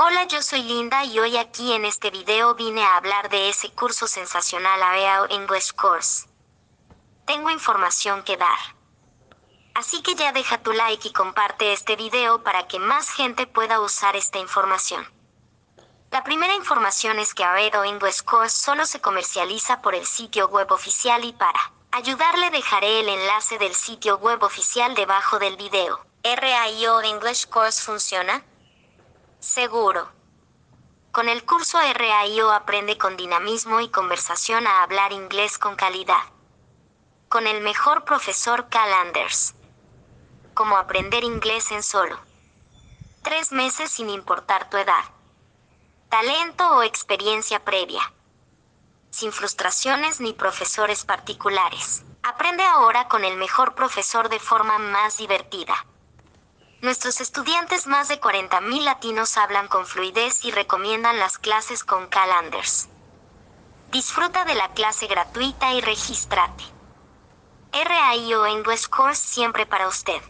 Hola, yo soy Linda y hoy aquí en este video vine a hablar de ese curso sensacional AEAO English Course. Tengo información que dar. Así que ya deja tu like y comparte este video para que más gente pueda usar esta información. La primera información es que AEO English Course solo se comercializa por el sitio web oficial y para ayudarle dejaré el enlace del sitio web oficial debajo del video. ¿RAIO English Course funciona? Seguro. Con el curso RAIO aprende con dinamismo y conversación a hablar inglés con calidad. Con el mejor profesor Cal Anders. Como aprender inglés en solo. Tres meses sin importar tu edad. Talento o experiencia previa. Sin frustraciones ni profesores particulares. Aprende ahora con el mejor profesor de forma más divertida. Nuestros estudiantes, más de 40.000 latinos, hablan con fluidez y recomiendan las clases con Calanders. Disfruta de la clase gratuita y regístrate. RAIO English Course siempre para usted.